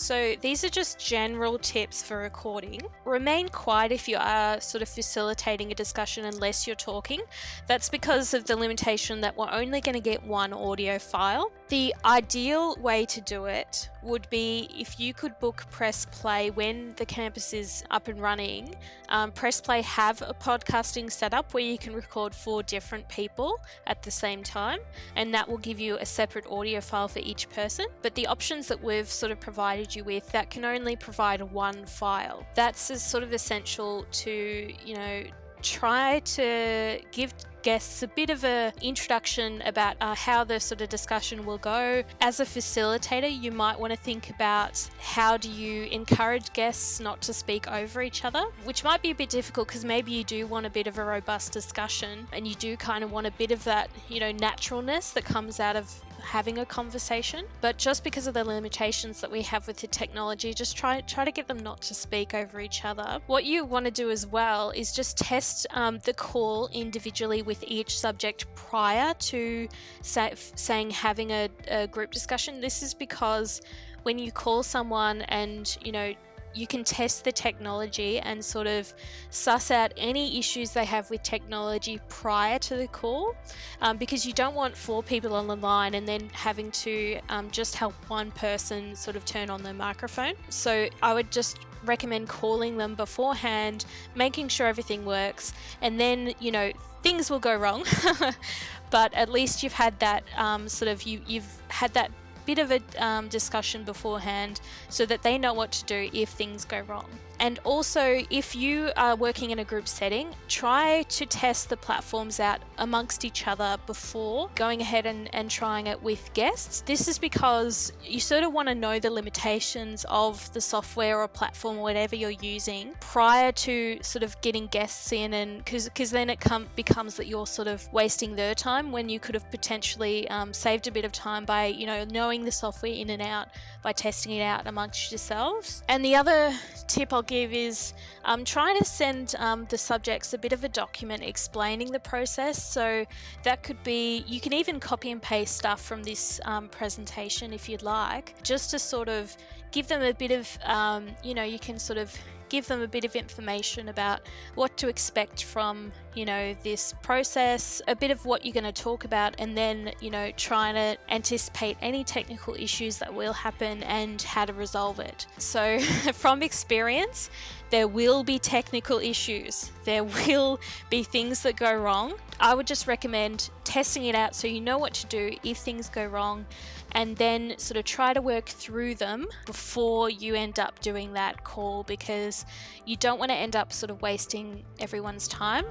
So these are just general tips for recording. Remain quiet if you are sort of facilitating a discussion unless you're talking. That's because of the limitation that we're only going to get one audio file. The ideal way to do it would be if you could book Press Play when the campus is up and running. Um, Press Play have a podcasting setup where you can record four different people at the same time, and that will give you a separate audio file for each person. But the options that we've sort of provided you with that can only provide one file. That's sort of essential to you know try to give guests a bit of a introduction about uh, how the sort of discussion will go. As a facilitator, you might want to think about how do you encourage guests not to speak over each other, which might be a bit difficult because maybe you do want a bit of a robust discussion and you do kind of want a bit of that, you know, naturalness that comes out of having a conversation. But just because of the limitations that we have with the technology, just try try to get them not to speak over each other. What you want to do as well is just test um, the call individually with each subject prior to say, saying having a, a group discussion. This is because when you call someone and you know you can test the technology and sort of suss out any issues they have with technology prior to the call um, because you don't want four people on the line and then having to um, just help one person sort of turn on their microphone. So I would just recommend calling them beforehand, making sure everything works, and then, you know, things will go wrong. but at least you've had that um, sort of you you've had that bit of a um, discussion beforehand so that they know what to do if things go wrong. And also, if you are working in a group setting, try to test the platforms out amongst each other before going ahead and, and trying it with guests. This is because you sort of want to know the limitations of the software or platform or whatever you're using prior to sort of getting guests in and because then it com- becomes that you're sort of wasting their time when you could have potentially um, saved a bit of time by you know knowing the software in and out by testing it out amongst yourselves. And the other tip I'll give is um, trying to send um, the subjects a bit of a document explaining the process. So that could be, you can even copy and paste stuff from this um, presentation if you'd like, just to sort of give them a bit of, um, you know, you can sort of give them a bit of information about what to expect from, you know, this process, a bit of what you're going to talk about, and then, you know, trying to anticipate any technical issues that will happen and how to resolve it. So, from experience, there will be technical issues. There will be things that go wrong. I would just recommend testing it out so you know what to do if things go wrong and then sort of try to work through them before you end up doing that call because you don't want to end up sort of wasting everyone's time.